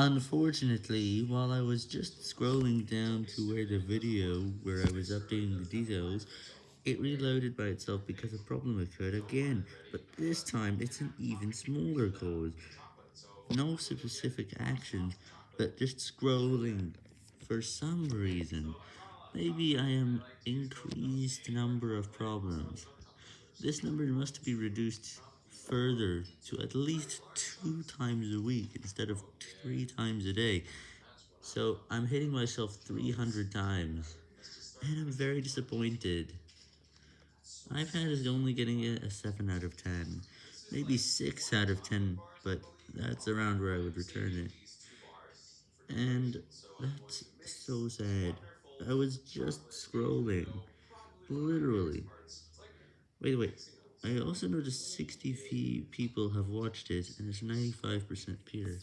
Unfortunately, while I was just scrolling down to where the video where I was updating the details, it reloaded by itself because a problem occurred again, but this time it's an even smaller cause. No specific action, but just scrolling for some reason. Maybe I am increased number of problems. This number must be reduced further to at least two times a week instead of three times a day. So I'm hitting myself 300 times, and I'm very disappointed. iPad is only getting a 7 out of 10, maybe 6 out of 10, but that's around where I would return it. And that's so sad. I was just scrolling, literally. Wait, wait. I also noticed 60 people have watched it, and it's 95% pure.